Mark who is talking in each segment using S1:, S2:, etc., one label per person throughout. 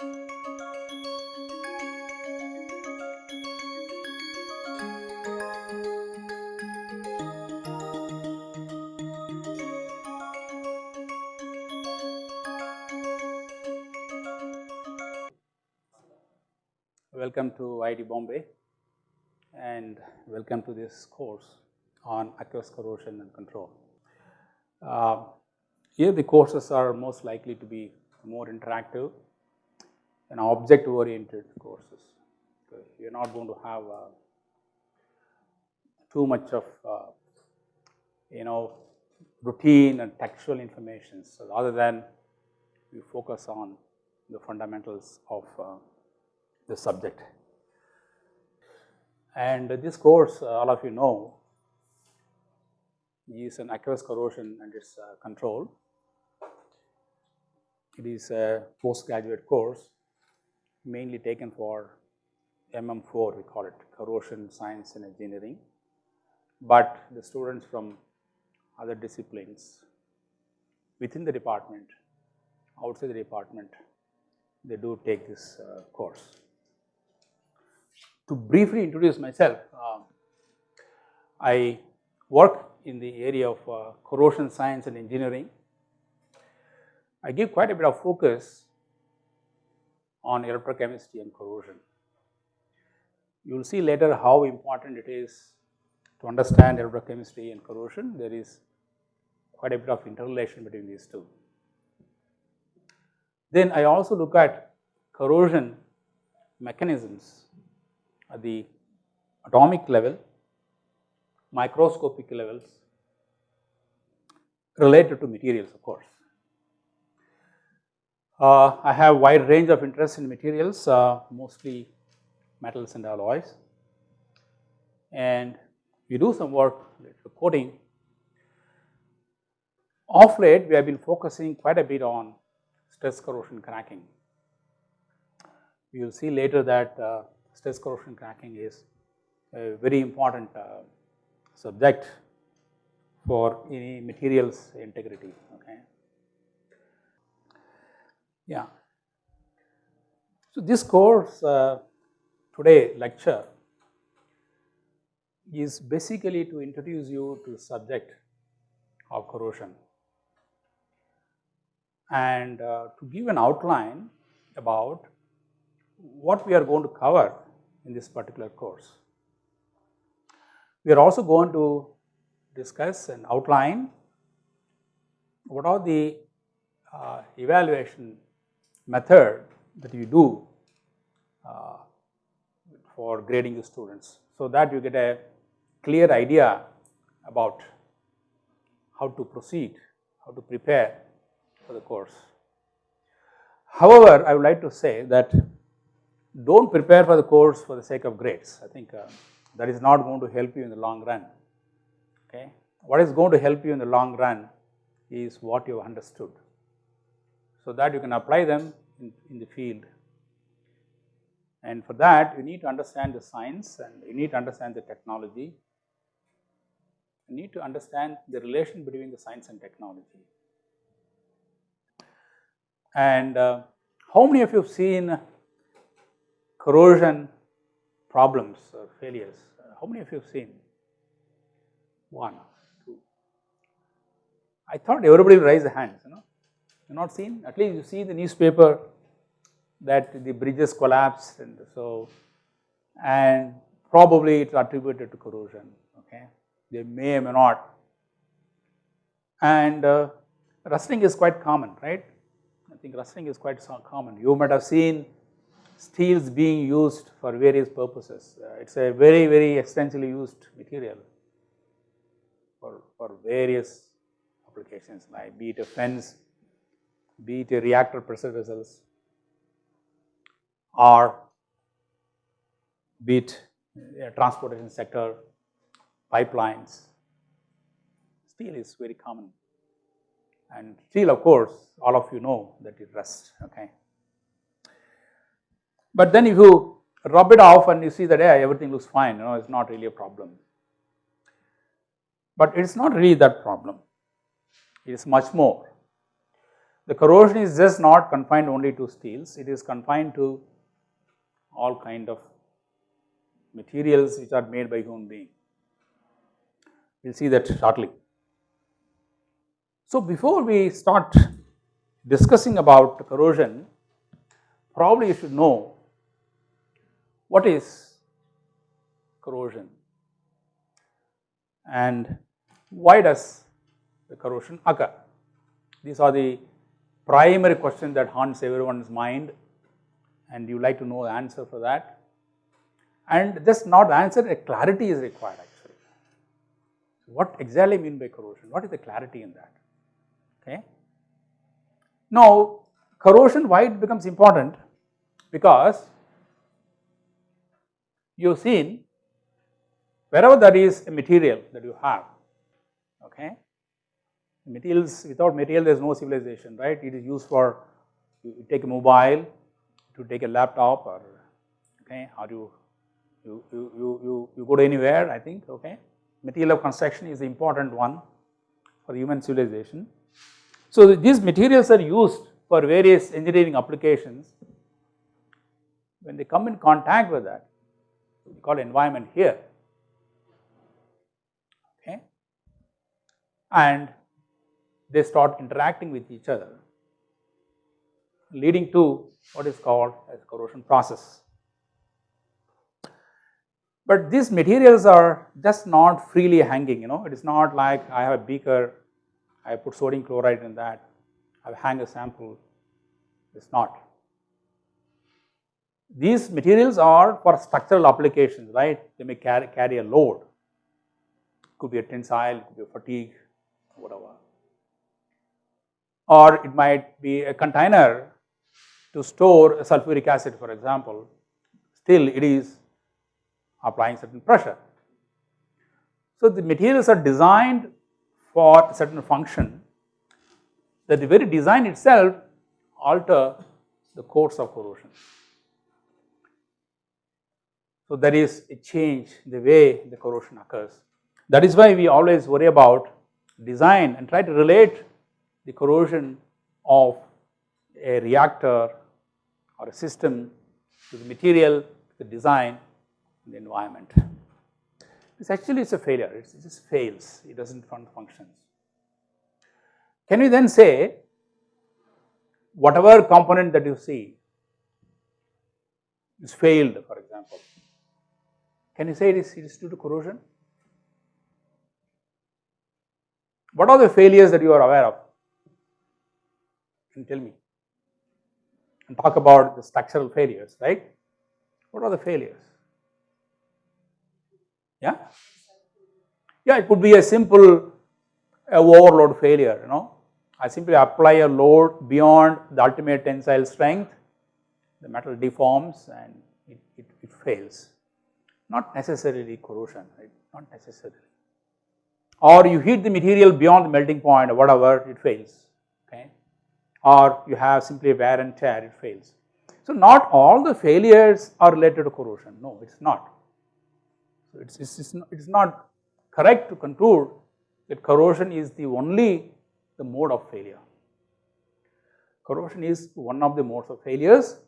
S1: Welcome to IIT Bombay and welcome to this course on aqueous corrosion and control. Uh, here the courses are most likely to be more interactive and object oriented courses. You are not going to have uh, too much of uh, you know routine and textual information. So, rather than you focus on the fundamentals of uh, the subject. And this course all of you know is an aqueous corrosion and its uh, control. It is a postgraduate course mainly taken for MM4 we call it corrosion science and engineering, but the students from other disciplines within the department, outside the department, they do take this uh, course. To briefly introduce myself, uh, I work in the area of uh, corrosion science and engineering. I give quite a bit of focus on electrochemistry and corrosion. You will see later how important it is to understand electrochemistry and corrosion. There is quite a bit of interrelation between these two. Then I also look at corrosion mechanisms at the atomic level microscopic levels related to materials of course. Uh, I have wide range of interest in materials uh, mostly metals and alloys and we do some work related to coating. Off late we have been focusing quite a bit on stress corrosion cracking. You will see later that uh, stress corrosion cracking is a very important uh, subject for any materials integrity. Okay. Yeah. So, this course uh, today lecture is basically to introduce you to the subject of corrosion and uh, to give an outline about what we are going to cover in this particular course. We are also going to discuss and outline what are the uh, evaluation method that you do uh, for grading the students. So, that you get a clear idea about how to proceed, how to prepare for the course. However, I would like to say that do not prepare for the course for the sake of grades. I think uh, that is not going to help you in the long run. Okay. What is going to help you in the long run is what you have understood. So that you can apply them in, in the field. And for that you need to understand the science and you need to understand the technology. You need to understand the relation between the science and technology. And uh, how many of you have seen corrosion problems or failures. How many of you have seen? One, two. I thought everybody will raise the hands, you know. You not seen? At least you see the newspaper that the bridges collapsed and so, and probably it's attributed to corrosion, okay. They may or may not. And uh, rusting is quite common, right? I think rusting is quite common. You might have seen steels being used for various purposes. Uh, it is a very, very extensively used material for, for various applications like be it a fence, be it a reactor pressure vessels or be it a transportation sector, pipelines. Steel is very common and steel of course all of you know that it rusts okay. But then if you rub it off and you see that yeah, everything looks fine, you know, it's not really a problem. But it's not really that problem, it is much more. The corrosion is just not confined only to steels, it is confined to all kind of materials which are made by human being. We will see that shortly. So, before we start discussing about corrosion, probably you should know what is corrosion and why does the corrosion occur. These are the primary question that haunts everyone's mind and you like to know the answer for that. And just not answer, a clarity is required actually. What exactly mean by corrosion? What is the clarity in that? Okay. Now, corrosion why it becomes important? Because you have seen wherever there is a material that you have, okay, materials without material there is no civilization, right. It is used for you take a mobile, to take a laptop or okay, or you you, you, you, you go to anywhere I think okay. Material of construction is the important one for human civilization. So these materials are used for various engineering applications. When they come in contact with that, we call environment here, okay, and they start interacting with each other, leading to what is called as corrosion process. But these materials are just not freely hanging, you know, it is not like I have a beaker, I put sodium chloride in that, I hang a sample, it is not. These materials are for structural applications, right, they may carry, carry a load, could be a tensile, could be a fatigue, whatever. Or it might be a container to store a sulfuric acid for example, still it is applying certain pressure. So, the materials are designed for a certain function that the very design itself alter the course of corrosion. So, there is a change in the way the corrosion occurs. That is why we always worry about design and try to relate the corrosion of a reactor or a system to the material, to the design, the environment. This actually is a failure, it just fails, it does not function. Can we then say whatever component that you see is failed for example, can you say it is, it is due to corrosion? What are the failures that you are aware of? Tell me? and talk about the structural failures, right? What are the failures? Yeah? Yeah, it could be a simple a overload failure, you know. I simply apply a load beyond the ultimate tensile strength, the metal deforms and it, it, it fails. Not necessarily corrosion, right? Not necessarily. Or you heat the material beyond the melting point or whatever, it fails or you have simply wear and tear, it fails. So, not all the failures are related to corrosion, no it is not. So, it is it is not correct to conclude that corrosion is the only the mode of failure. Corrosion is one of the modes of failures,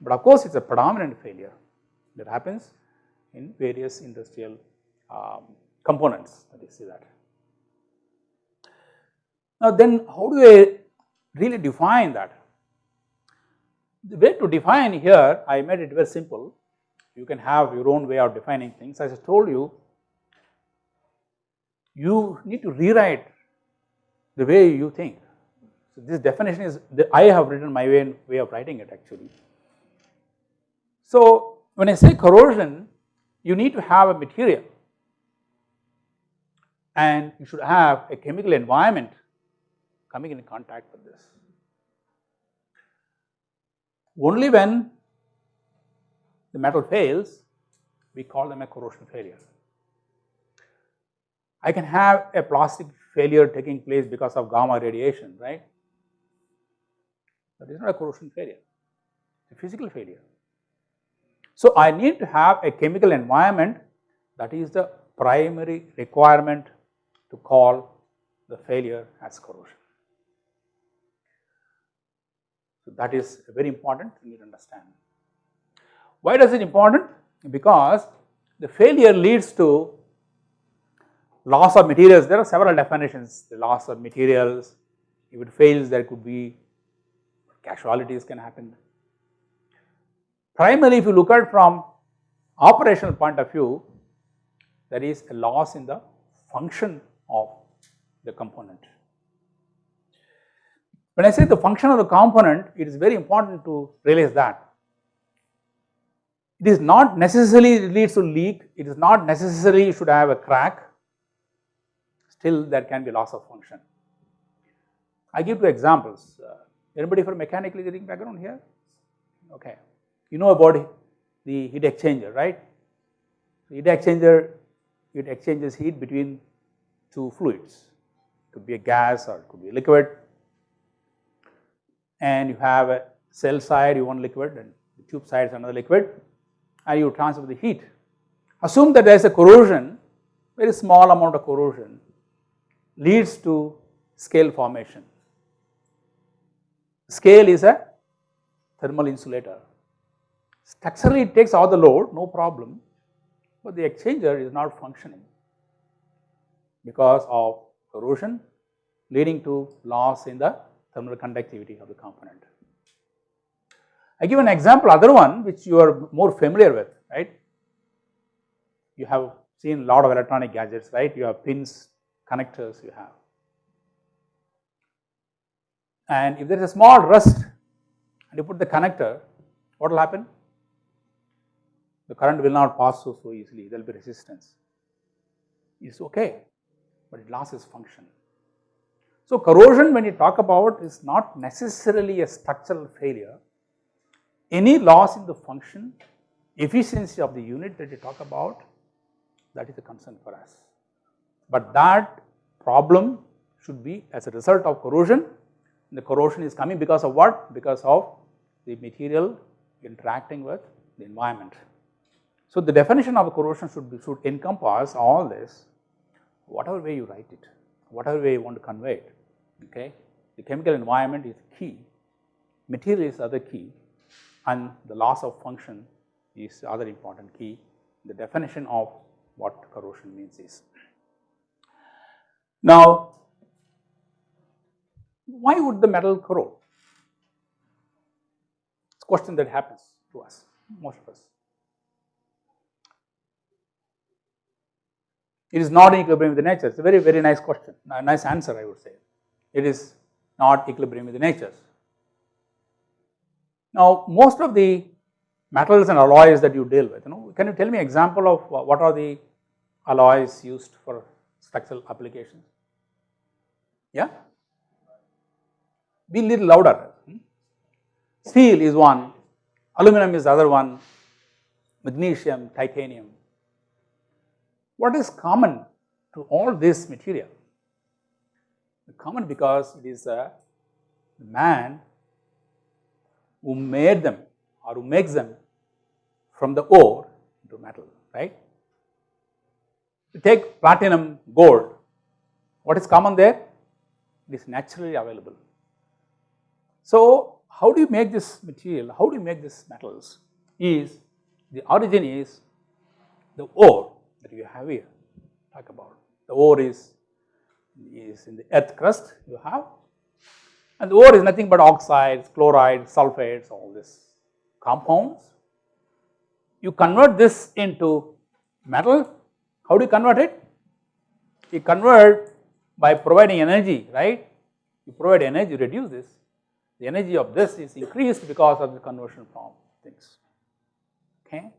S1: but of course, it is a predominant failure that happens in various industrial um, components that you see that. Now, then how do I really define that. The way to define here, I made it very simple. You can have your own way of defining things. As I told you, you need to rewrite the way you think. So, this definition is, the, I have written my way, way of writing it actually. So, when I say corrosion, you need to have a material and you should have a chemical environment coming in contact with this. Only when the metal fails, we call them a corrosion failure. I can have a plastic failure taking place because of gamma radiation, right? But it is not a corrosion failure, it's a physical failure. So, I need to have a chemical environment that is the primary requirement to call the failure as corrosion. So, that is a very important you need to understand. Why does it important? Because the failure leads to loss of materials, there are several definitions, the loss of materials, if it fails there could be casualties can happen. Primarily if you look at from operational point of view, there is a loss in the function of the component. When I say the function of the component, it is very important to realize that it is not necessarily leads to leak, it is not necessarily should have a crack, still there can be loss of function. I give two examples. Uh, anybody from mechanical engineering background here? Okay. You know about the heat exchanger, right? Heat exchanger, it exchanges heat between two fluids. It could be a gas or it could be a liquid. And you have a shell side, you want liquid and the tube side is another liquid and you transfer the heat. Assume that there is a corrosion, very small amount of corrosion leads to scale formation. Scale is a thermal insulator. Structurally it takes all the load, no problem, but the exchanger is not functioning because of corrosion leading to loss in the thermal conductivity of the component. I give an example, other one which you are more familiar with, right. You have seen a lot of electronic gadgets, right. You have pins, connectors you have. And if there is a small rust and you put the connector, what will happen? The current will not pass so, so easily, there will be resistance. It's okay, but it loses function. So, corrosion when you talk about is not necessarily a structural failure. Any loss in the function, efficiency of the unit that you talk about, that is a concern for us. But that problem should be as a result of corrosion the corrosion is coming because of what? Because of the material interacting with the environment. So, the definition of corrosion should be, should encompass all this whatever way you write it, whatever way you want to convey it, okay. The chemical environment is key, material is other key and the loss of function is other important key. The definition of what corrosion means is. Now, why would the metal corrode? It's a question that happens to us, most of us. It is not in equilibrium with the nature. It's a very, very nice question, nice answer I would say. It is not equilibrium with the natures. Now, most of the metals and alloys that you deal with, you know, can you tell me example of what are the alloys used for structural applications? Yeah? be a little louder. Hmm? Steel is one, aluminum is the other one, magnesium, titanium. What is common to all this material? Common because it is a man who made them or who makes them from the ore into metal, right? You take platinum, gold, what is common there? It is naturally available. So, how do you make this material, how do you make these metals is the origin is the ore that you have here talk about. The ore is, is in the earth crust you have and the ore is nothing but oxides, chlorides, sulfates all these compounds. You convert this into metal, how do you convert it? You convert by providing energy right, you provide energy you reduce this the energy of this is increased because of the conversion from things, okay.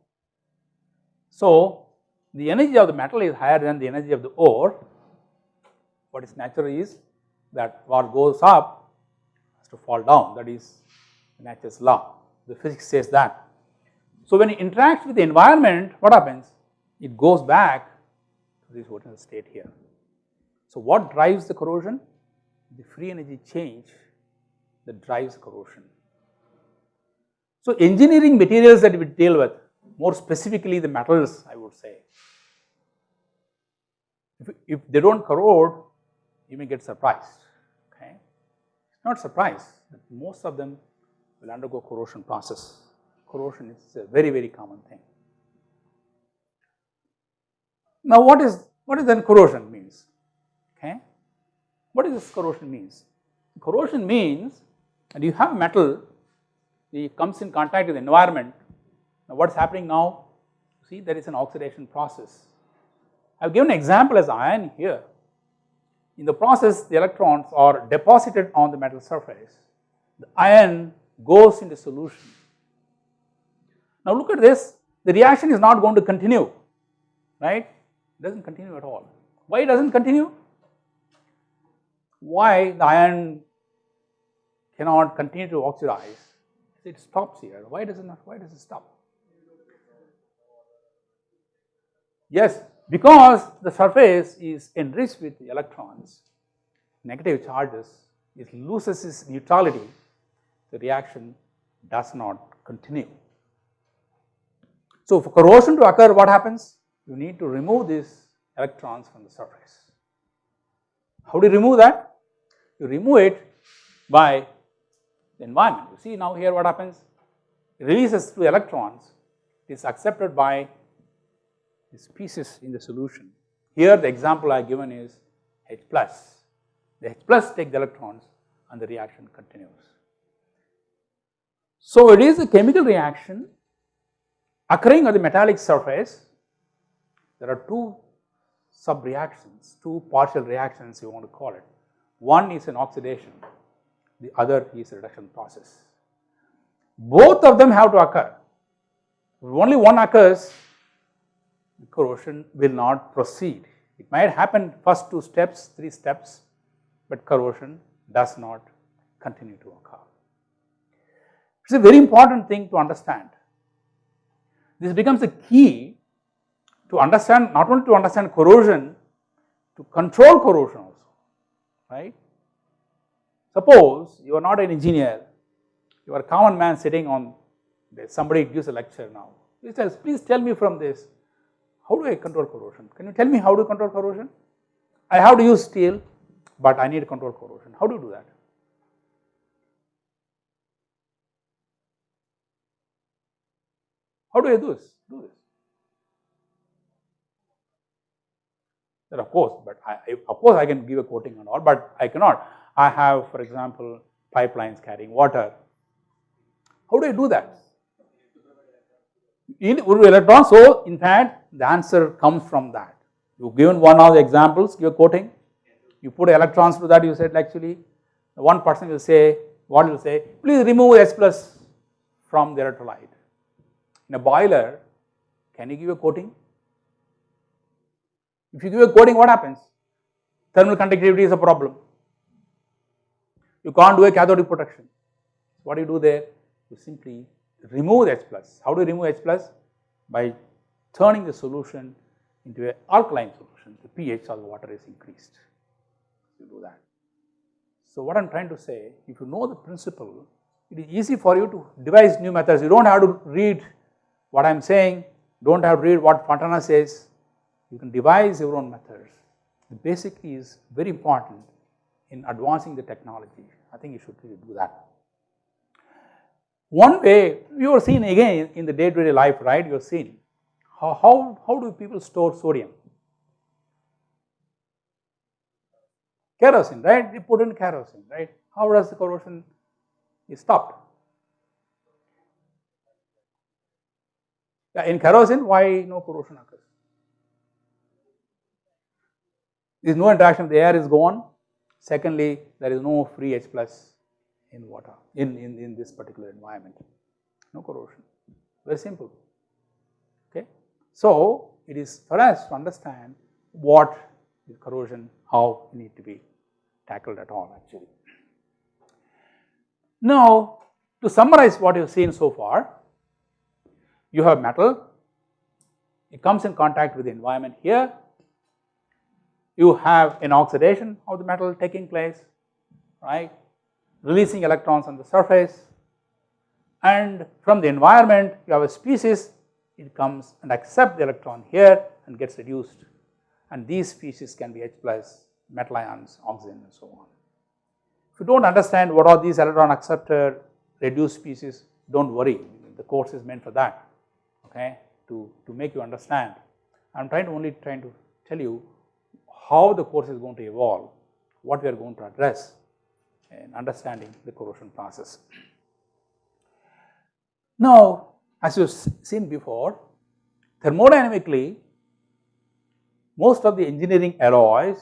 S1: So, the energy of the metal is higher than the energy of the ore, what is natural is that what goes up has to fall down that is nature's law, the physics says that. So, when it interacts with the environment what happens? It goes back to this original state here. So, what drives the corrosion? The free energy change that drives corrosion. So, engineering materials that we deal with more specifically the metals I would say, if, if they do not corrode you may get surprised okay. Not surprised that most of them will undergo corrosion process. Corrosion is a very, very common thing. Now what is, what is then corrosion means? Okay. What is this corrosion means? Corrosion means and you have metal, it comes in contact with the environment. Now what is happening now? See there is an oxidation process. I have given an example as iron here. In the process the electrons are deposited on the metal surface. The iron goes into solution. Now look at this, the reaction is not going to continue, right? It does not continue at all. Why does not continue? Why the iron cannot continue to oxidize, it stops here. Why does it not, why does it stop? Yes, because the surface is enriched with electrons, negative charges, it loses its neutrality, the reaction does not continue. So for corrosion to occur, what happens? You need to remove these electrons from the surface. How do you remove that? You remove it by the environment. You see now here what happens? It releases two electrons, it is accepted by the species in the solution. Here the example I have given is H plus. The H plus take the electrons and the reaction continues. So it is a chemical reaction occurring on the metallic surface. There are two sub reactions, two partial reactions you want to call it. One is an oxidation, the other is a reduction process. Both of them have to occur. If only one occurs, corrosion will not proceed. It might happen first two steps, three steps, but corrosion does not continue to occur. It is a very important thing to understand. This becomes a key to understand, not only to understand corrosion, to control corrosion also, right. Suppose you are not an engineer, you are a common man sitting on somebody gives a lecture now. He says, please tell me from this, how do I control corrosion? Can you tell me how to control corrosion? I have to use steel, but I need to control corrosion. How do you do that? How do I do this? Do this. Then of course, but I, of course I can give a coating and all, but I cannot. I have, for example, pipelines carrying water. How do I do that? In electron, so in fact, the answer comes from that. You given one of the examples, give a coating, you put electrons to that, you said actually, one person will say, what will say, please remove H plus from the electrolyte. In a boiler, can you give a coating? If you give a coating, what happens? Thermal conductivity is a problem. You can't do a cathodic protection. What do you do there? You simply remove H plus. How do you remove H plus? By turning the solution into an alkaline solution. The pH of the water is increased. You do that. So what I am trying to say, if you know the principle, it is easy for you to devise new methods. You do not have to read what I am saying, do not have to read what Fontana says, you can devise your own methods. The basic is very important in advancing the technology. I think you should really do that. One way you are seeing again in the day to day life, right, you are seeing how, how, how do people store sodium? Kerosene, right, they put in kerosene, right. How does the corrosion is stopped? in kerosene, why no corrosion occurs? There is no interaction, the air is gone. Secondly, there is no free H plus in water, in, in, in this particular environment, no corrosion, very simple. So, it is for us to understand what is corrosion, how need to be tackled at all actually. Now, to summarize what you have seen so far, you have metal, it comes in contact with the environment here, you have an oxidation of the metal taking place, right, releasing electrons on the surface. And from the environment you have a species, it comes and accepts the electron here and gets reduced and these species can be H plus, metal ions, oxygen and so on. If you do not understand what are these electron acceptor reduced species, do not worry, the course is meant for that, okay, to, to make you understand. I am trying to only trying to tell you how the course is going to evolve, what we are going to address in understanding the corrosion process. Now, as you have seen before, thermodynamically, most of the engineering alloys,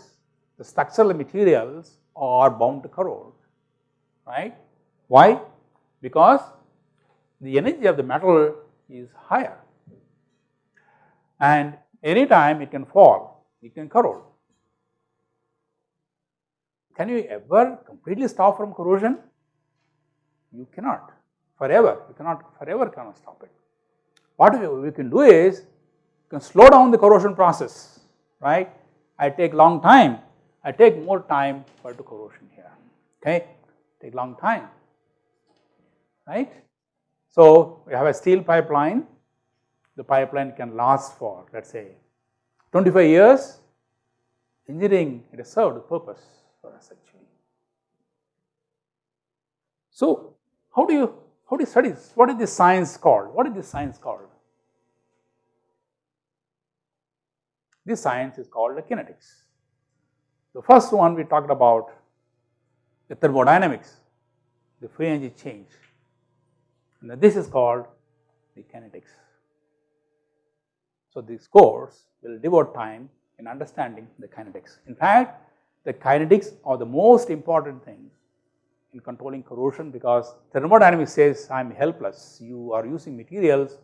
S1: the structural materials are bound to corrode, right. Why? Because the energy of the metal is higher and anytime it can fall, it can corrode. Can you ever completely stop from corrosion? You cannot forever, you cannot forever cannot stop it. What we, can do is, you can slow down the corrosion process, right. I take long time, I take more time for the corrosion here, okay, take long time, right. So, we have a steel pipeline, the pipeline can last for let us say 25 years, engineering it has served the purpose for us actually. So, how do you how do you study this? What is this science called? What is this science called? This science is called the kinetics. The first one we talked about the thermodynamics, the free energy change and this is called the kinetics. So, this course will devote time in understanding the kinetics. In fact, the kinetics are the most important things in controlling corrosion because thermodynamics says I am helpless, you are using materials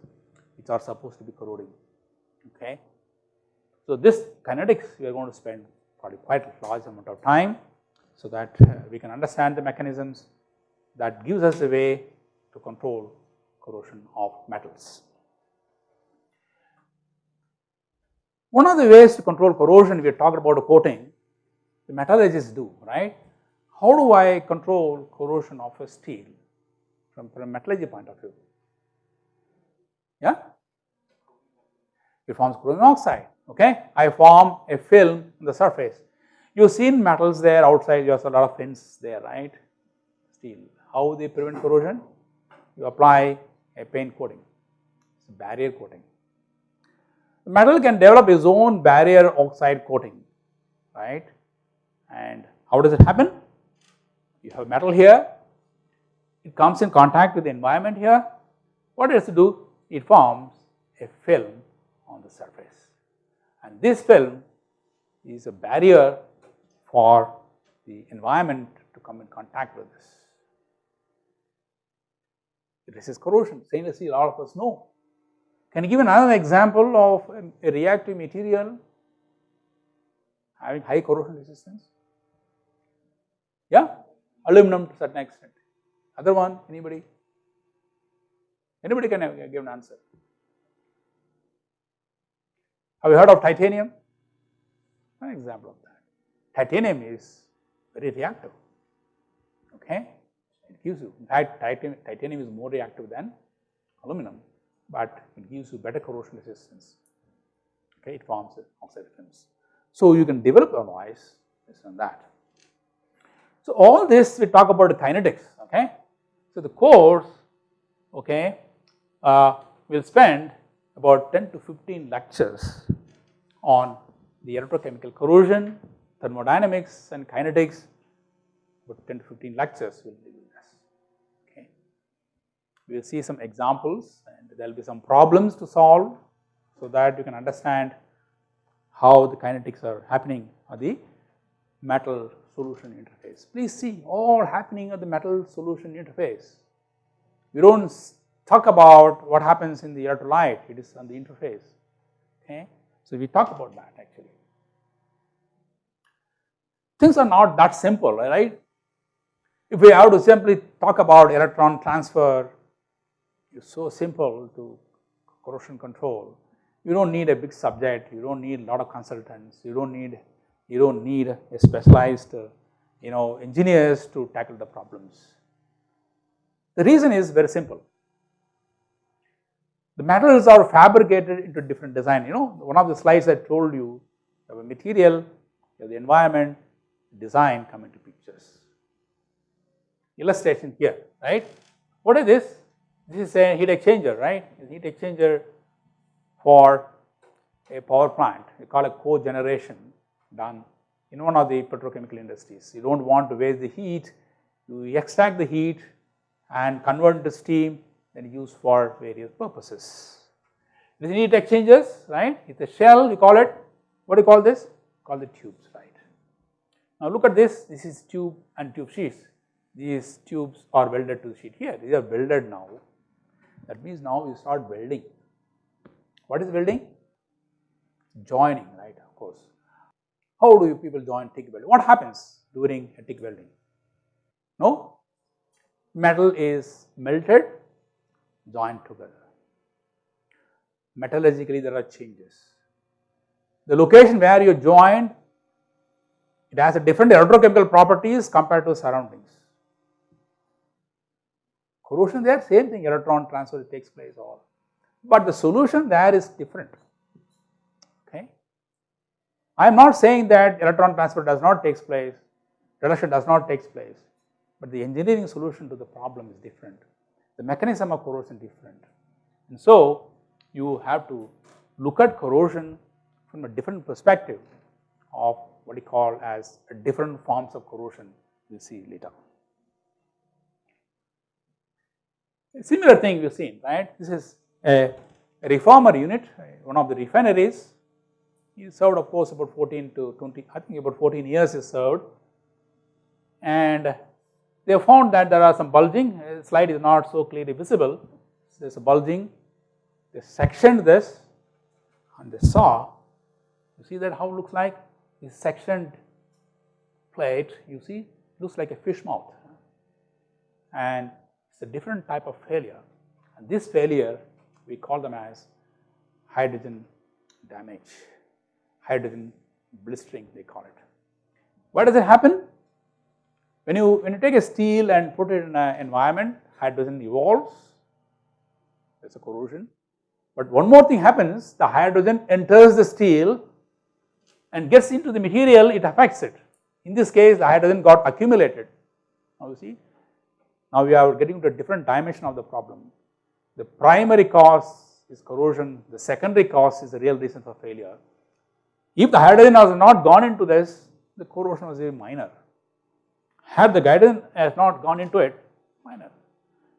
S1: which are supposed to be corroding, okay. So, this kinetics we are going to spend probably quite a large amount of time so that we can understand the mechanisms that gives us a way to control corrosion of metals. One of the ways to control corrosion, we talked about a coating, the metallurgists do, right. How do I control corrosion of a steel from, from a metallurgy point of view? Yeah? It forms chromium oxide, okay. I form a film on the surface. You have seen metals there outside, you have a lot of fins there, right, steel. How they prevent corrosion? You apply a paint coating, it's a barrier coating. The metal can develop its own barrier oxide coating, right. And how does it happen? You have metal here, it comes in contact with the environment here. What it do? It forms a film on the surface. And this film is a barrier for the environment to come in contact with this. It resists corrosion, stainless steel all of us know. Can you give another example of a reactive material having high corrosion resistance? Yeah, aluminum to a certain extent. Other one, anybody? Anybody can give an answer. Have you heard of titanium? An example of that. Titanium is very reactive, okay it gives you in fact titanium, titanium is more reactive than aluminum, but it gives you better corrosion resistance, okay, it forms oxide films. So, you can develop alloys based on that. So, all this we talk about the kinetics, okay. So, the course, okay, uh, will spend about 10 to 15 lectures on the electrochemical corrosion, thermodynamics and kinetics, about 10 to 15 lectures will be we will see some examples and there will be some problems to solve so that you can understand how the kinetics are happening at the metal solution interface. Please see all happening at the metal solution interface. We do not talk about what happens in the electrolyte, it is on the interface, okay. So, we talk about that actually. Things are not that simple, right. If we have to simply talk about electron transfer it's so simple to corrosion control. You don't need a big subject, you don't need a lot of consultants, you don't need, you don't need a specialized, uh, you know, engineers to tackle the problems. The reason is very simple. The metals are fabricated into different design, you know, one of the slides I told you, you have a material, you have the environment, design come into pictures. Illustration here, right. What is this? This is a heat exchanger, right? heat exchanger for a power plant. We call it cogeneration done in one of the petrochemical industries. You do not want to waste the heat, you extract the heat and convert into steam then use for various purposes. It is heat exchangers, right? It is a shell, we call it. What do you call this? Call the tubes, right? Now look at this, this is tube and tube sheets. These tubes are welded to the sheet here, these are welded now. That means now we start welding. What is welding? Joining, right, of course. How do you people join TIG welding? What happens during a TIG welding? No? Metal is melted, joined together. Metallurgically there are changes. The location where you joined, it has a different electrochemical properties compared to surroundings. Corrosion there same thing electron transfer takes place all, but the solution there is different. I am not saying that electron transfer does not takes place, reduction does not takes place, but the engineering solution to the problem is different. The mechanism of corrosion is different. And so you have to look at corrosion from a different perspective of what we call as different forms of corrosion we will see later. A similar thing we have seen, right. This is a reformer unit, one of the refineries. He served of course about 14 to 20, I think about 14 years he served. And they found that there are some bulging, slide is not so clearly visible. There is a bulging, they sectioned this and they saw, you see that how it looks like? This sectioned plate, you see, looks like a fish mouth. And it's a different type of failure. And this failure, we call them as hydrogen damage, hydrogen blistering they call it. Why does it happen? When you, when you take a steel and put it in an environment, hydrogen evolves, there is a corrosion. But one more thing happens, the hydrogen enters the steel and gets into the material, it affects it. In this case, the hydrogen got accumulated. Now you see, now we are getting to a different dimension of the problem. The primary cause is corrosion, the secondary cause is the real reason for failure. If the hydrogen has not gone into this, the corrosion was very minor. Had the hydrogen has not gone into it, minor.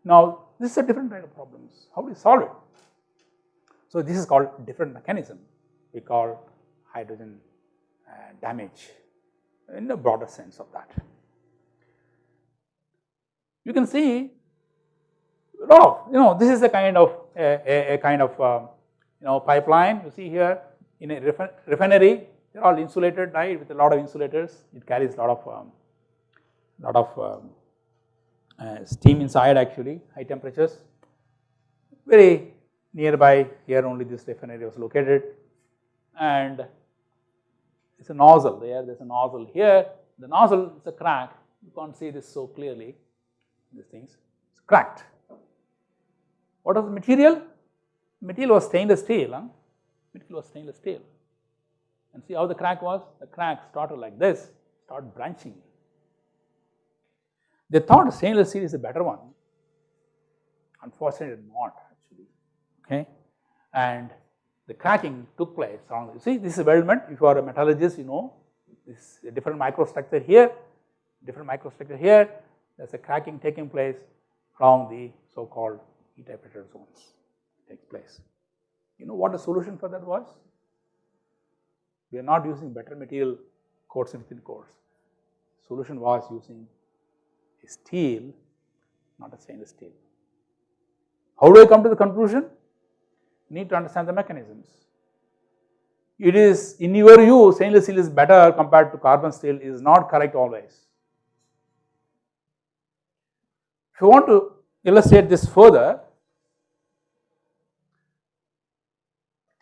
S1: Now this is a different kind of problems. How do you solve it? So this is called different mechanism. We call hydrogen uh, damage in the broader sense of that you can see lot of, you know, this is a kind of a, a, a kind of um, you know pipeline you see here in a refinery they are all insulated right with a lot of insulators it carries a lot of um, lot of um, uh, steam inside actually high temperatures very nearby here only this refinery was located and it is a nozzle there there is a nozzle here the nozzle is a crack you can't see this so clearly these things, it's cracked. What was the material? Material was stainless steel, huh? Material was stainless steel. And see how the crack was? The crack started like this, started branching. They thought stainless steel is a better one. Unfortunately, not actually. Okay, and the cracking took place. along. You see, this is weldment. If you are a metallurgist, you know this different microstructure here, different microstructure here, there is a cracking taking place along the so called heat zones takes place. You know what the solution for that was? We are not using better material coats and thin coats. Solution was using a steel, not a stainless steel. How do I come to the conclusion? Need to understand the mechanisms. It is in your view stainless steel is better compared to carbon steel is not correct always. If you want to illustrate this further,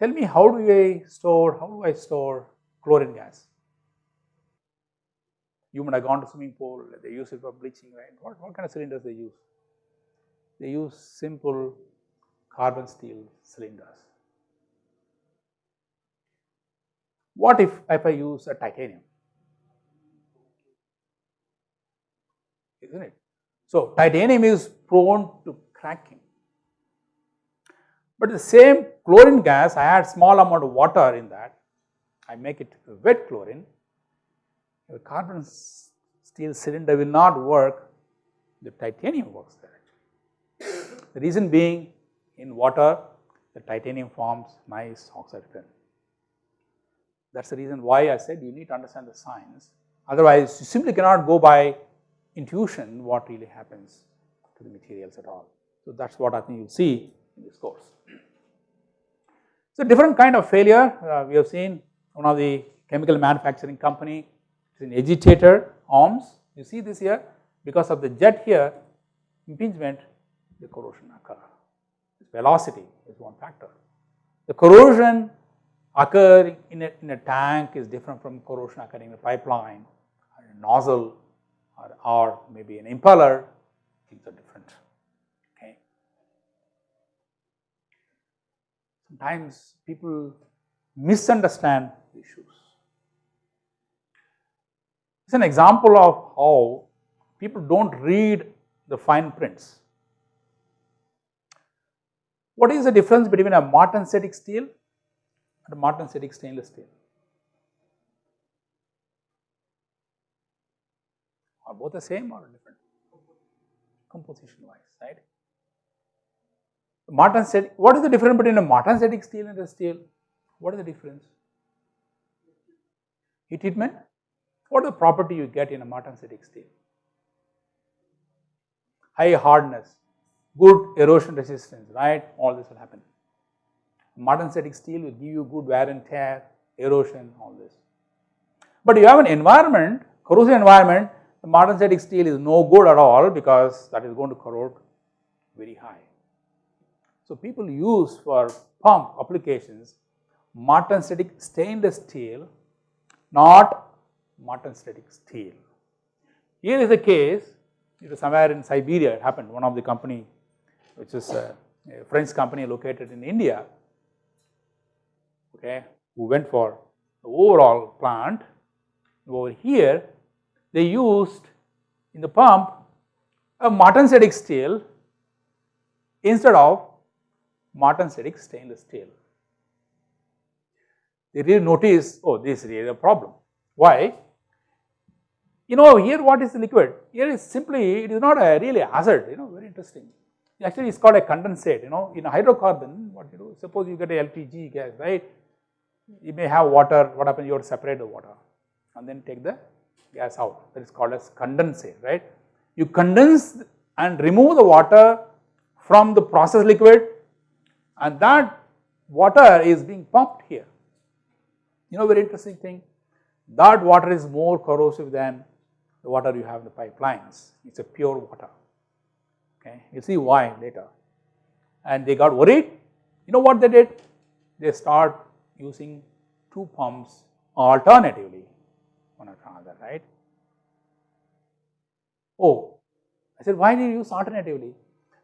S1: tell me how do I store, how do I store chlorine gas? You might have gone to swimming pool, they use it for bleaching, right? What, what kind of cylinders they use? They use simple carbon steel cylinders. What if, if I use a titanium? Isn't it? So, titanium is prone to cracking. But the same chlorine gas, I add small amount of water in that, I make it wet chlorine, the carbon steel cylinder will not work, the titanium works there. The reason being in water, the titanium forms nice oxide film. That is the reason why I said you need to understand the science, otherwise you simply cannot go by intuition what really happens to the materials at all. So, that is what I think you will see in this course. So, different kind of failure uh, we have seen one of the chemical manufacturing company is an agitator arms you see this here because of the jet here impingement the corrosion occur. Velocity is one factor. The corrosion occur in a, in a tank is different from corrosion occurring in a pipeline or a nozzle or, or maybe an impeller, things are different. Okay. Sometimes people misunderstand issues. It's an example of how people do not read the fine prints. What is the difference between a martensitic steel and a martensitic stainless steel? Are both the same or different? Composition wise, right? Martensitic, what is the difference between a martensitic steel and a steel? What is the difference? Heat treatment? What the property you get in a martensitic steel? High hardness, good erosion resistance, right? All this will happen. Martensitic steel will give you good wear and tear, erosion, all this. But you have an environment, corrosive environment, the martensitic steel is no good at all because that is going to corrode very high. So people use for pump applications martensitic stainless steel, not martensitic steel. Here is a case, it was somewhere in Siberia, it happened, one of the company, which is a, a French company located in India, okay, who went for the overall plant. Over here, they used in the pump a martensitic steel instead of martensitic stainless steel. They really notice, oh, this is really a problem. Why? You know, here what is the liquid? Here is simply, it is not a really acid, you know, very interesting. Actually, it's called a condensate, you know, in a hydrocarbon, what you do, suppose you get a LPG gas, right? You may have water, what happens, you have to separate the water and then take the gas out, that is called as condensate, right? You condense and remove the water from the process liquid and that water is being pumped here. You know very interesting thing, that water is more corrosive than the water you have in the pipelines, it is a pure water, okay. You see why later. And they got worried, you know what they did? They start using two pumps alternatively one after another, right. Oh, I said why do you use alternatively?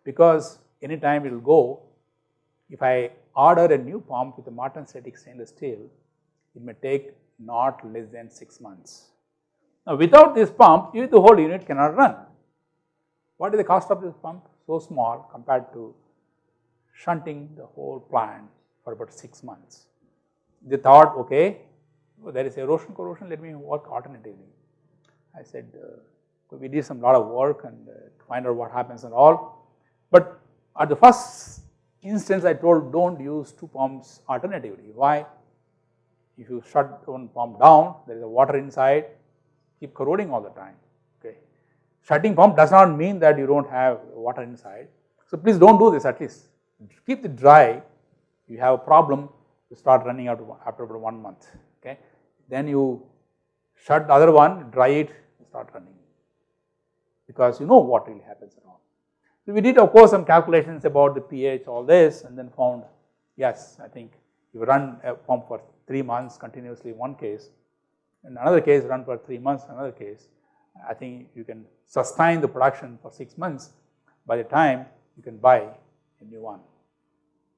S1: Because anytime it will go, if I order a new pump with a martensitic stainless steel, it may take not less than 6 months. Now without this pump, the whole unit cannot run. What is the cost of this pump? So small compared to shunting the whole plant for about 6 months. They thought, okay, well, there is erosion corrosion, let me work alternatively. I said, uh, we did some lot of work and uh, find out what happens and all. But at the first instance I told don't use two pumps alternatively. Why? If you shut one pump down, there is a water inside, keep corroding all the time, okay. Shutting pump does not mean that you do not have water inside. So please do not do this at least, keep it dry, you have a problem, you start running out after about one month, okay. Then you shut the other one, dry it, start running because you know what really happens all. So we did of course some calculations about the pH, all this and then found yes, I think you run a pump for 3 months continuously one case, in another case run for 3 months another case, I think you can sustain the production for 6 months by the time you can buy a new one.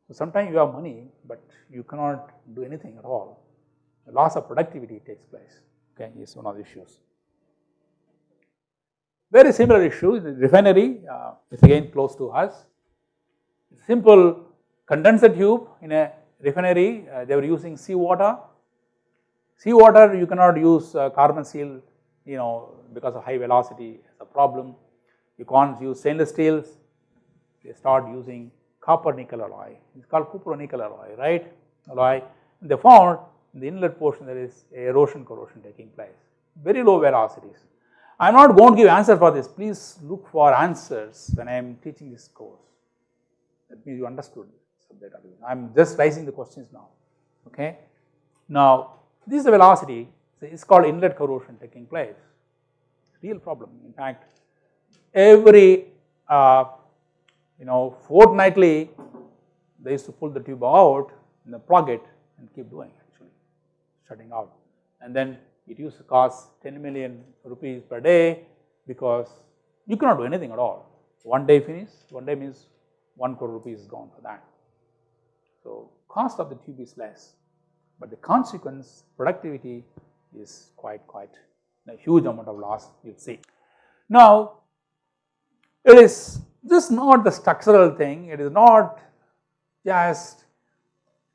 S1: So sometimes you have money, but you cannot do anything at all. The loss of productivity takes place, okay, is one of the issues. Very similar issue, the refinery uh, is again close to us. Simple condenser tube in a refinery, uh, they were using seawater. Seawater you cannot use uh, carbon steel, you know, because of high velocity a problem. You can't use stainless steels, they start using copper nickel alloy, it is called copper nickel alloy, right, alloy. And they found in the inlet portion there is erosion corrosion taking place, very low velocities. I am not going to give answer for this, please look for answers when I am teaching this course. That means you understood subject. I am just raising the questions now, okay. Now, this is the velocity, it is called inlet corrosion taking place, real problem. In fact, every uh, you know fortnightly they used to pull the tube out and plug it and keep doing actually shutting out and then it used to cost 10 million rupees per day because you cannot do anything at all. One day finish, one day means 1 crore rupees is gone for that. So, cost of the tube is less, but the consequence productivity is quite quite a huge amount of loss you see. Now, it is just not the structural thing, it is not just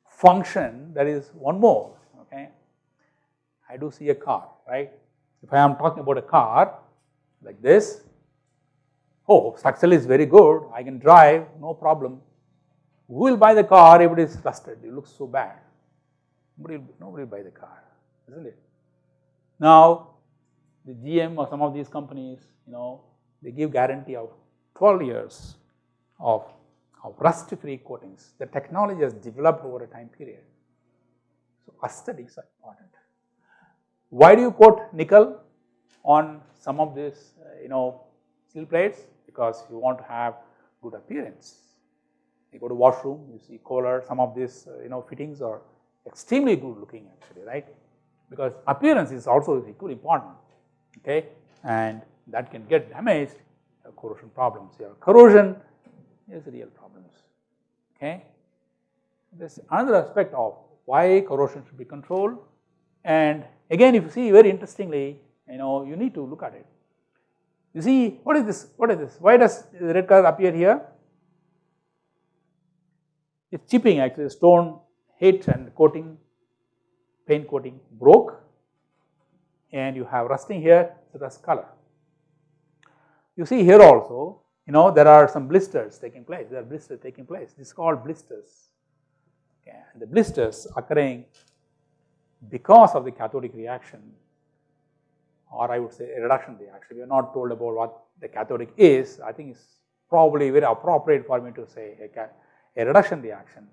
S1: function, there is one more. I do see a car, right. If I am talking about a car like this, oh structural is very good, I can drive, no problem. Who will buy the car if it is rusted, it looks so bad. Nobody, nobody will buy the car, isn't it. Now, the GM or some of these companies, you know, they give guarantee of 12 years of, of rust free coatings. The technology has developed over a time period. So, aesthetics are important. Why do you coat nickel on some of these uh, you know steel plates? Because you want to have good appearance. You go to washroom, you see Kohler, some of these uh, you know fittings are extremely good looking actually, right? Because appearance is also equally important, okay? And that can get damaged corrosion problems here. Corrosion is real problems, okay. This another aspect of why corrosion should be controlled and again if you see very interestingly, you know, you need to look at it. You see what is this, what is this, why does the red color appear here? It is chipping actually stone hit and coating, paint coating broke and you have rusting here, rust color. You see here also, you know, there are some blisters taking place, there are blisters taking place, this is called blisters. Okay. The blisters occurring because of the cathodic reaction or I would say a reduction reaction. We are not told about what the cathodic is, I think it's probably very appropriate for me to say a, a reduction reaction.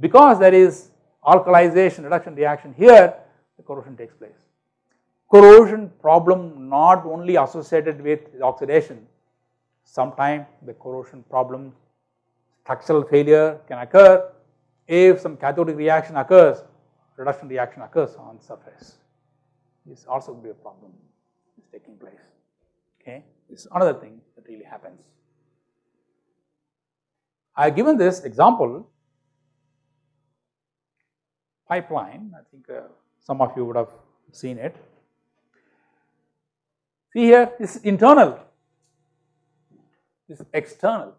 S1: Because there is alkalization reduction reaction here, the corrosion takes place corrosion problem not only associated with oxidation, sometimes the corrosion problem structural failure can occur if some cathodic reaction occurs, reduction reaction occurs on surface. This also will be a problem is taking place, okay. This is another thing that really happens. I have given this example pipeline, I think uh, some of you would have seen it. See here this is internal, this is external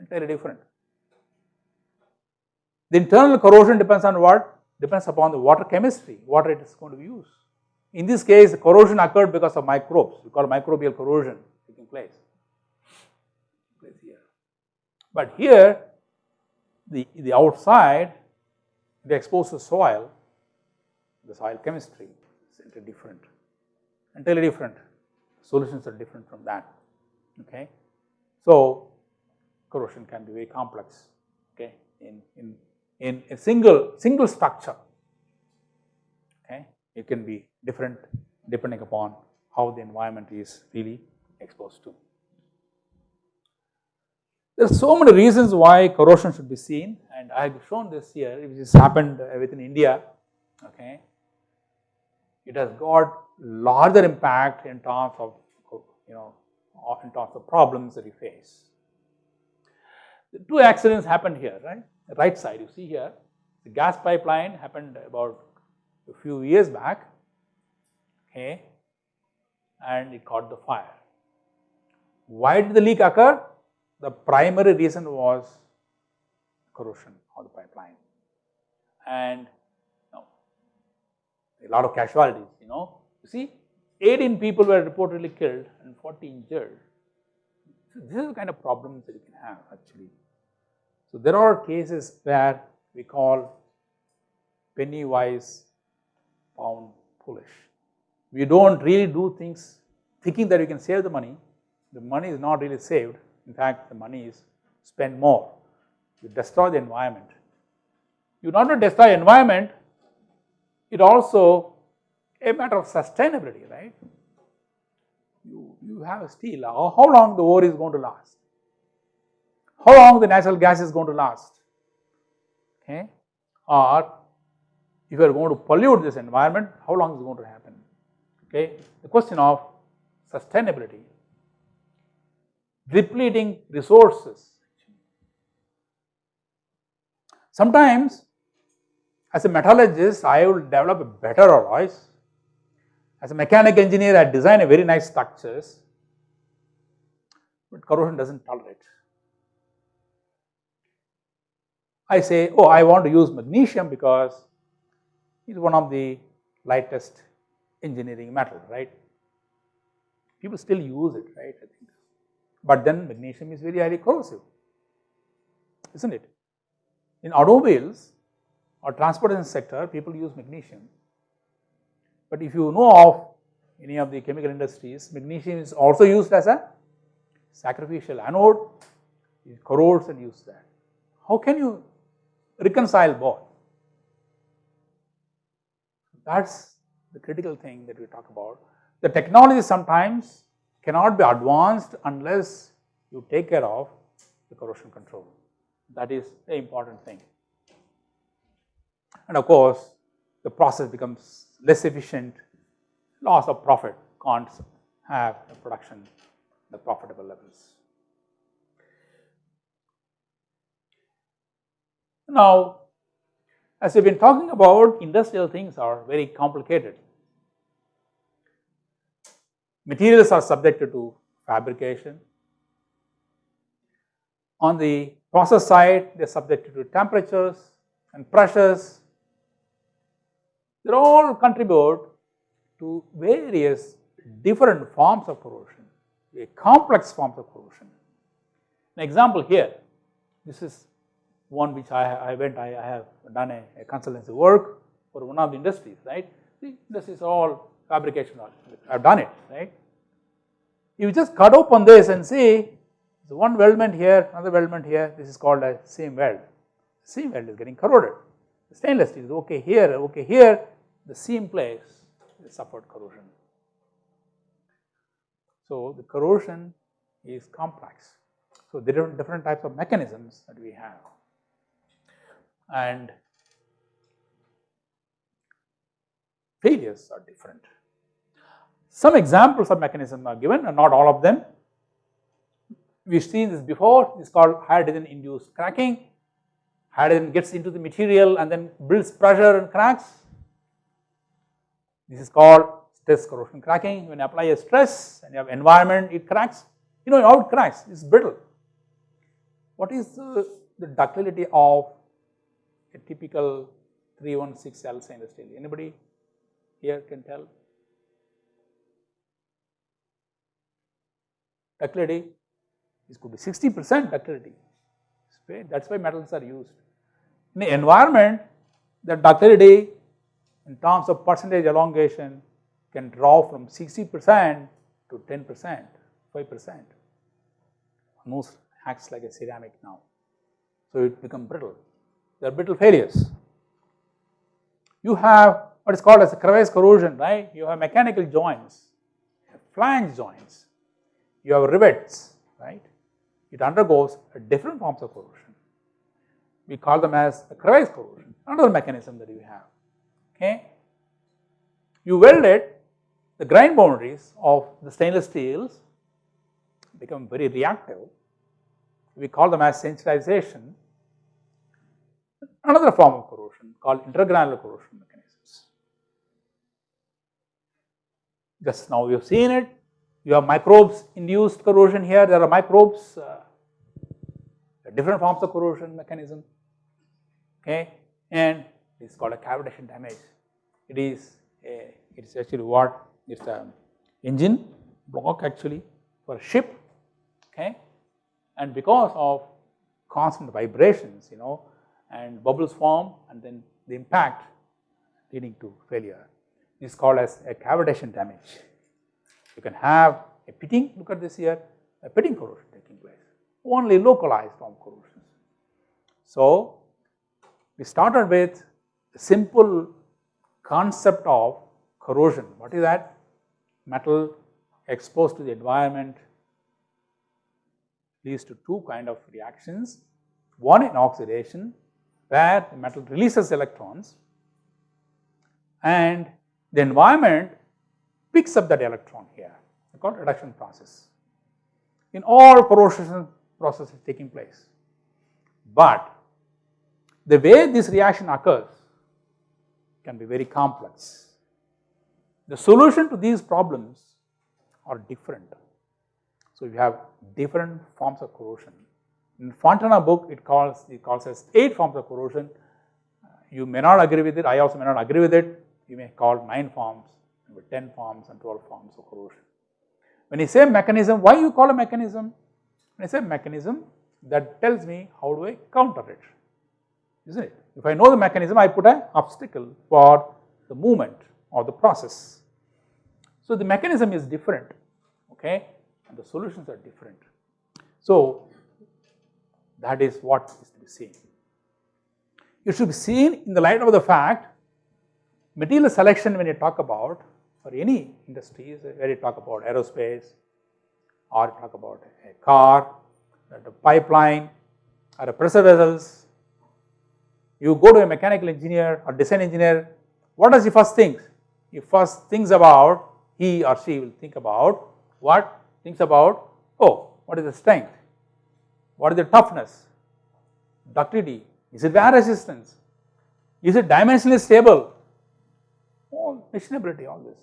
S1: entirely different. The internal corrosion depends on what? Depends upon the water chemistry, water it is going to be used. In this case, the corrosion occurred because of microbes, we call microbial corrosion. Taking place. But here, the, the outside, the exposed to soil, the soil chemistry is entirely different. Entirely different, solutions are different from that, okay. So, corrosion can be very complex, okay, in, in, in a single, single structure, okay. It can be different depending upon how the environment is really exposed to. There are so many reasons why corrosion should be seen and I have shown this here, which has happened within India, okay. It has got larger impact in terms of you know in terms of problems that we face. The two accidents happened here, right? Right side you see here, the gas pipeline happened about a few years back, okay, and it caught the fire. Why did the leak occur? The primary reason was corrosion of the pipeline and no, a lot of casualties, you know. You see, 18 people were reportedly killed and 40 injured. So, this is the kind of problems that you can have actually. So, there are cases where we call penny wise pound foolish. We do not really do things thinking that we can save the money, the money is not really saved, in fact the money is spent more. You destroy the environment. You not only destroy environment, it also a matter of sustainability, right? You, you have a steel, how, how long the ore is going to last? How long the natural gas is going to last? Okay? Or if you are going to pollute this environment, how long is going to happen? Okay? The question of sustainability, depleting resources. Sometimes as a metallurgist, I will develop a better alloys. As a mechanical engineer, I design a very nice structures, but corrosion does not tolerate. I say, oh, I want to use magnesium because it is one of the lightest engineering metal, right? People still use it, right? I think. But then magnesium is very highly corrosive, isn't it? In automobiles or transportation sector, people use magnesium. But if you know of any of the chemical industries, magnesium is also used as a sacrificial anode, it corrodes and use that. How can you reconcile both? That is the critical thing that we talk about. The technology sometimes cannot be advanced unless you take care of the corrosion control. That is the important thing. And of course, the process becomes less efficient, loss of profit can't have the production the profitable levels. Now, as we've been talking about industrial things are very complicated. Materials are subjected to fabrication. On the process side, they are subjected to temperatures and pressures. They all contribute to various different forms of corrosion, a complex forms of corrosion. An example here, this is one which I, I went, I, I have done a, a, consultancy work for one of the industries, right. See, this is all fabrication, I have done it, right. You just cut open this and see, so one weldment here, another weldment here, this is called a seam weld. Seam weld is getting corroded. The stainless steel is okay here, okay here, the seam place is suffered corrosion. So the corrosion is complex. So there are different types of mechanisms that we have and failures are different. Some examples of mechanism are given and not all of them. We have seen this before, it is called hydrogen induced cracking. Hydrogen gets into the material and then builds pressure and cracks. This is called stress corrosion cracking. When you apply a stress and you have environment, it cracks. You know it cracks, it is brittle. What is the, the ductility of a typical 316L stainless steel. Anybody here can tell? Ductility, this could be 60 percent ductility, that is why metals are used. In the environment, the ductility in terms of percentage elongation can drop from 60 percent to 10 percent, 5 percent, almost acts like a ceramic now. So, it becomes brittle they are brittle failures. You have what is called as a crevice corrosion, right? You have mechanical joints, flange joints, you have rivets, right? It undergoes different forms of corrosion. We call them as a crevice corrosion, another mechanism that you have, okay? You weld it, the grain boundaries of the stainless steels become very reactive. We call them as sensitization another form of corrosion called intergranular corrosion mechanisms. just now we have seen it, you have microbes induced corrosion here, there are microbes, uh, different forms of corrosion mechanism, okay, and it's called a cavitation damage. It is a, it is actually what? It's a engine block actually for a ship, okay, and because of constant vibrations, you know, and bubbles form and then the impact leading to failure is called as a cavitation damage. You can have a pitting, look at this here, a pitting corrosion taking place, only localized form corrosion. So, we started with the simple concept of corrosion. What is that? Metal exposed to the environment leads to two kind of reactions. One in oxidation where the metal releases electrons and the environment picks up that electron here, called reduction process. In all corrosion processes taking place. But the way this reaction occurs can be very complex. The solution to these problems are different. So, you have different forms of corrosion. In Fontana book, it calls it calls as eight forms of corrosion. Uh, you may not agree with it. I also may not agree with it. You may call nine forms, maybe ten forms, and twelve forms of corrosion. When you say mechanism, why you call a mechanism? When I say mechanism, that tells me how do I counter it, isn't it? If I know the mechanism, I put an obstacle for the movement or the process. So the mechanism is different, okay, and the solutions are different. So that is what is to be seen. It should be seen in the light of the fact material selection when you talk about for any industries where you talk about aerospace or you talk about a car, a pipeline or a pressure vessels, you go to a mechanical engineer or design engineer, what does he first think? He first thinks about, he or she will think about what? Thinks about, oh, what is the strength? What is the toughness? Ductility? Is it wear resistance? Is it dimensionally stable? All machinability, all this.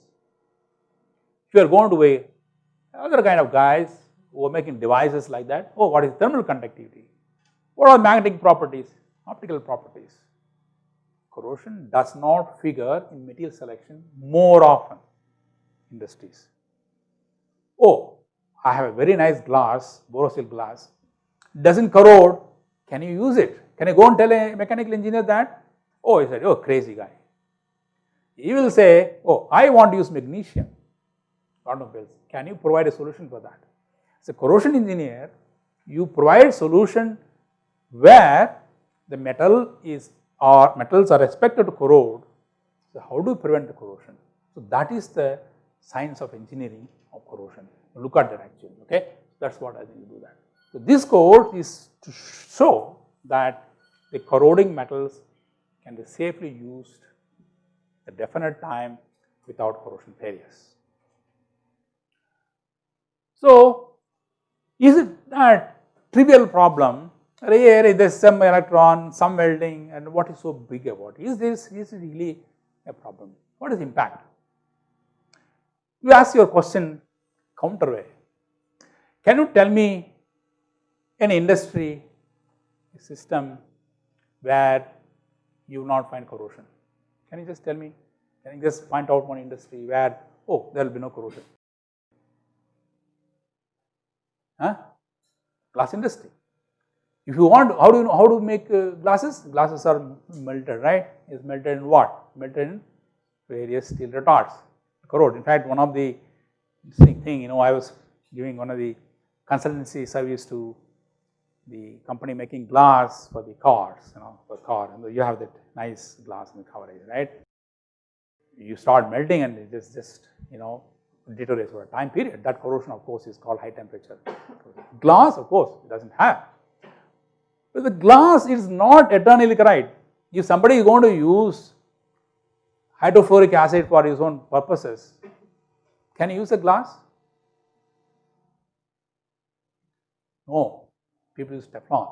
S1: If you are going to a other kind of guys who are making devices like that, oh, what is thermal conductivity? What are magnetic properties, optical properties? Corrosion does not figure in material selection more often industries. Oh, I have a very nice glass, Borosil glass, doesn't corrode, can you use it? Can I go and tell a mechanical engineer that? Oh, he said, oh, crazy guy. He will say, oh, I want to use magnesium automobiles. Can you provide a solution for that? As a corrosion engineer, you provide solution where the metal is or metals are expected to corrode. So, how do you prevent the corrosion? So, that is the science of engineering of corrosion. Look at that actually, okay. That is what I think you do that. So, this course is to show that the corroding metals can be safely used a definite time without corrosion failures. So, is it that trivial problem here there is some electron, some welding and what is so big about it? Is this is really a problem? What is impact? You ask your question counter way. Can you tell me an industry system where you will not find corrosion. Can you just tell me? Can you just point out one industry where, oh, there will be no corrosion? Huh? Glass industry. If you want, how do you know how to make uh, glasses? Glasses are melted, right? Is melted in what? Melted in various steel retards, corrode. In fact, one of the interesting thing, you know, I was giving one of the consultancy service to the company making glass for the cars, you know, for car, and you have that nice glass in the coverage, right? You start melting and it just, just you know, deteriorates for a time period. That corrosion, of course, is called high temperature. glass, of course, it doesn't have. But the glass is not eternally corrode. If somebody is going to use hydrofluoric acid for his own purposes, can he use a glass? No, people use Teflon.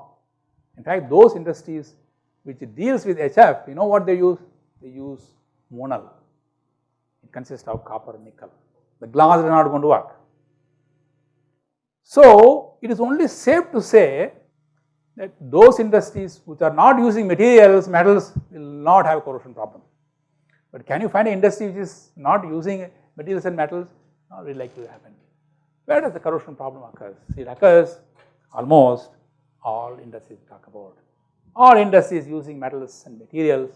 S1: In fact, those industries which deals with HF, you know what they use? They use monel. It consists of copper and nickel. the glass is not going to work. So, it is only safe to say that those industries which are not using materials, metals will not have a corrosion problem. But can you find an industry which is not using materials and metals? Not really likely to happen. Where does the corrosion problem occur? It occurs almost all industries talk about. All industries using metals and materials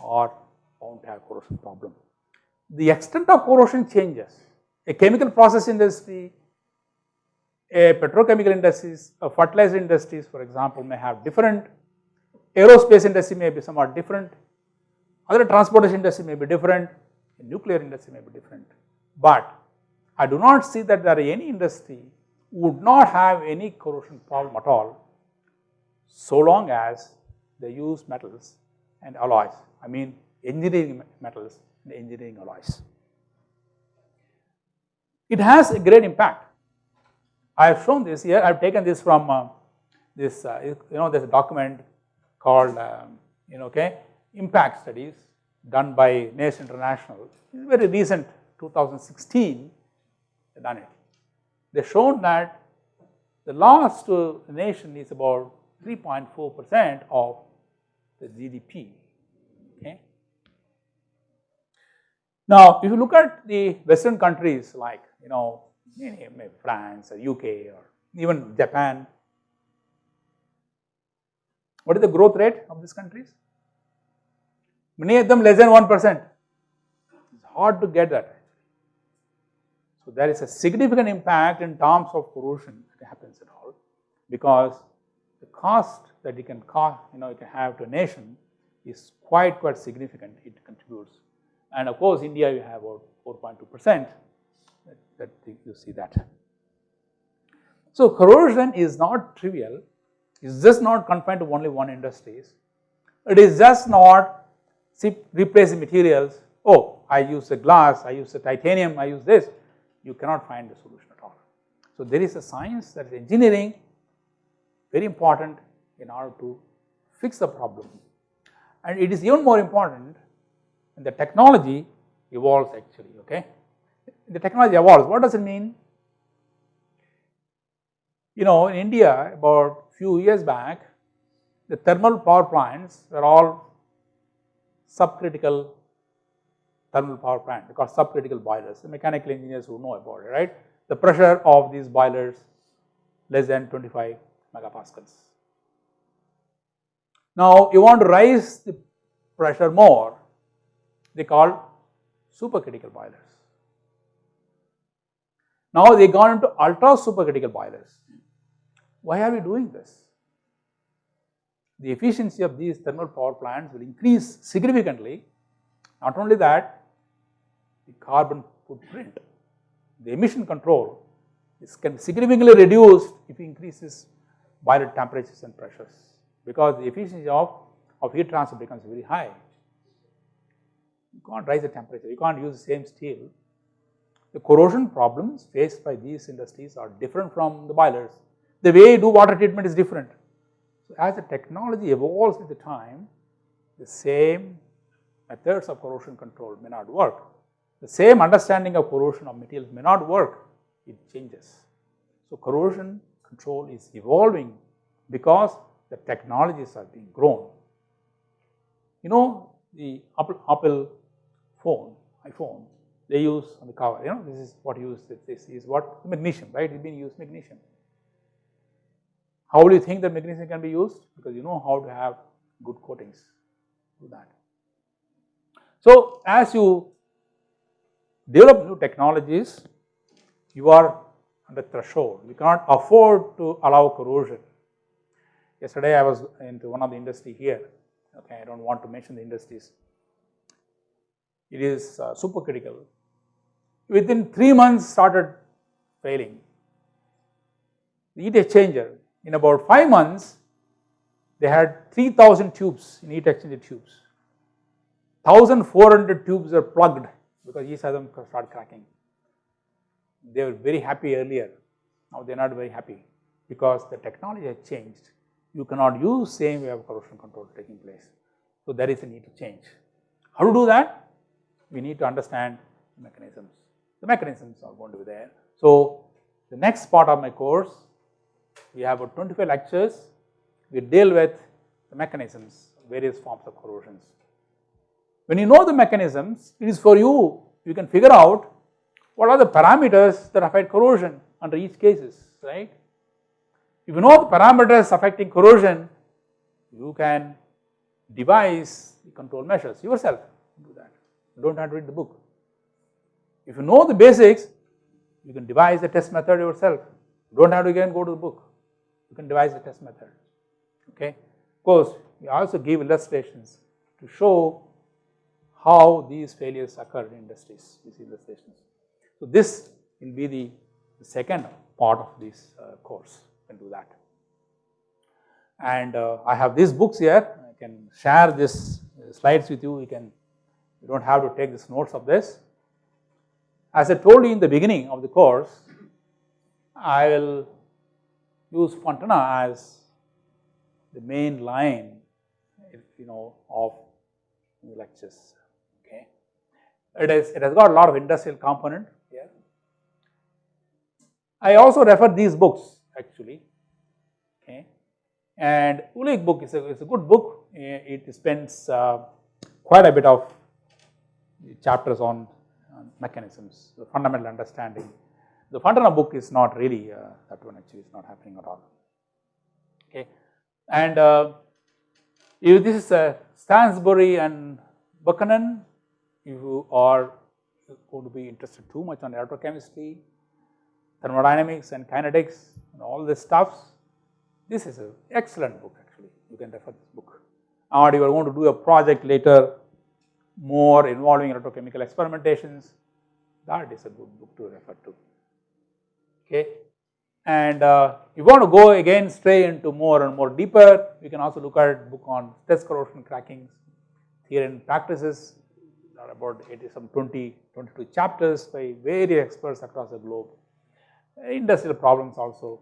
S1: are bound to have corrosion problem. The extent of corrosion changes. A chemical process industry a petrochemical industries, a fertilizer industries for example may have different, aerospace industry may be somewhat different, other transportation industry may be different, nuclear industry may be different. But I do not see that there are any industry would not have any corrosion problem at all so long as they use metals and alloys, I mean engineering metals and engineering alloys. It has a great impact I have shown this here, I have taken this from uh, this, uh, you know, there's a document called, um, you know, okay, impact studies done by NACE International, it's very recent 2016, they done it. They shown that the loss to the nation is about 3.4 percent of the GDP, okay. Now, if you look at the western countries like, you know, maybe France or UK or even Japan. What is the growth rate of these countries? Many of them less than 1 percent. It's hard to get that. So, there is a significant impact in terms of corrosion that happens at all because the cost that it can cost, you know, it can have to a nation is quite quite significant, it contributes. And of course, India you have about 4.2 percent that you see that. So, corrosion is not trivial, it is just not confined to only one industries. It is just not replacing materials, oh I use the glass, I use the titanium, I use this, you cannot find the solution at all. So, there is a science that is engineering very important in order to fix the problem and it is even more important when the technology evolves actually okay the technology evolves. What does it mean? You know, in India about few years back, the thermal power plants were all subcritical thermal power plant because subcritical boilers, the mechanical engineers who know about it, right. The pressure of these boilers less than 25 megapascals. Now, you want to raise the pressure more, they call supercritical boilers. Now they gone into ultra supercritical boilers. Why are we doing this? The efficiency of these thermal power plants will increase significantly. Not only that, the carbon footprint, the emission control is can significantly reduced if you increase this boiler temperatures and pressures because the efficiency of, of heat transfer becomes very high. You can't raise the temperature, you can't use the same steel the corrosion problems faced by these industries are different from the boilers. The way you do water treatment is different. So, as the technology evolves with the time, the same methods of corrosion control may not work. The same understanding of corrosion of materials may not work, it changes. So, corrosion control is evolving because the technologies are being grown. You know the Apple, Apple phone, iPhone, they use on the cover, you know, this is what used, this is what magnesium, right, it has been used magnesium. How do you think that magnesium can be used? Because you know how to have good coatings, do that. So, as you develop new technologies, you are under threshold, you cannot afford to allow corrosion. Yesterday I was into one of the industry here, okay, I do not want to mention the industries. It is uh, supercritical within 3 months started failing. The heat exchanger in about 5 months they had 3000 tubes in heat exchanger tubes. 1400 tubes are plugged because each of them started cracking. They were very happy earlier, now they are not very happy because the technology has changed. You cannot use same way of corrosion control taking place. So, there is a need to change. How to do that? We need to understand mechanisms. the mechanisms are going to be there. So, the next part of my course, we have about 25 lectures, we deal with the mechanisms, various forms of corrosions. When you know the mechanisms, it is for you, you can figure out what are the parameters that affect corrosion under each cases, right. If you know the parameters affecting corrosion, you can devise control measures yourself, do that, you do not have to read the book. If you know the basics, you can devise the test method yourself, you do not have to again go to the book, you can devise the test method, okay. Of course, we also give illustrations to show how these failures occur in industries, these illustrations. So, this will be the, the second part of this uh, course, you can do that. And uh, I have these books here, I can share this uh, slides with you, you can, you do not have to take this notes of this. As I told you in the beginning of the course, I will use Fontana as the main line, you know, of lectures. It is it has got a lot of industrial component here. I also refer these books actually. Okay, and Uhlig book is a, is a good book. It spends uh, quite a bit of chapters on, mechanisms, the fundamental understanding. The Fontana book is not really uh, that one actually is not happening at all. Okay, and uh, if this is a Stansbury and Buchanan, you are going to be interested too much on electrochemistry, thermodynamics and kinetics and all this stuffs, this is an excellent book actually, you can refer this book. Or you are going to do a project later more involving electrochemical experimentations, that is a good book to refer to, okay. And uh, you want to go again stray into more and more deeper, you can also look at book on stress corrosion crackings, theory and practices, are about 80 some 20, 22 chapters by various experts across the globe. Industrial problems also.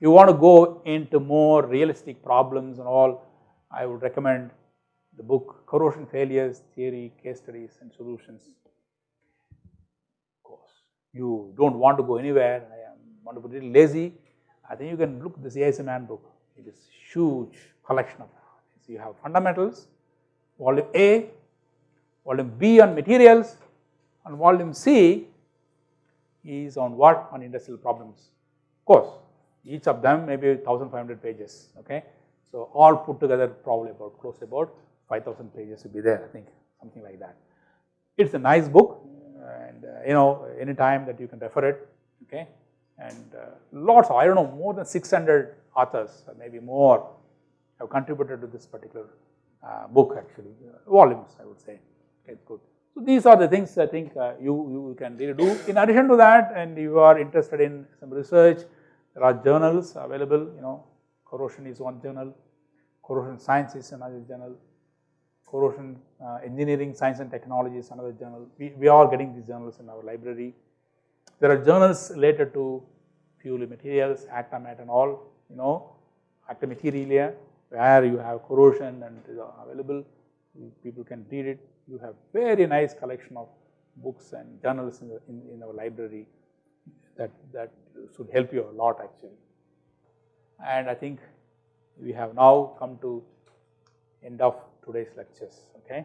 S1: You want to go into more realistic problems and all, I would recommend the book Corrosion Failures, Theory, Case Studies and Solutions. Of course, you do not want to go anywhere, I am want to be little lazy, I think you can look at the ASM handbook. It is huge collection of so you have fundamentals, volume A, volume B on materials, and volume C is on what? On industrial problems. Of course, each of them may be 1500 pages, okay. So, all put together probably about close about 5000 pages will be there I think something like that. It is a nice book and uh, you know anytime that you can refer it, okay and uh, lots of I do not know more than 600 authors or maybe more have contributed to this particular uh, book actually uh, volumes I would say okay good. So these are the things I think uh, you, you can really do. In addition to that and you are interested in some research there are journals available you know corrosion is one journal, corrosion science is another journal, corrosion uh, engineering science and technology is another journal. We, we are getting these journals in our library there are journals related to fuel materials, ACTAMAT and all, you know, Acta Materialia where you have corrosion and available, people can read it. You have very nice collection of books and journals in, the, in, in our library that, that should help you a lot actually. And I think we have now come to end of today's lectures, okay.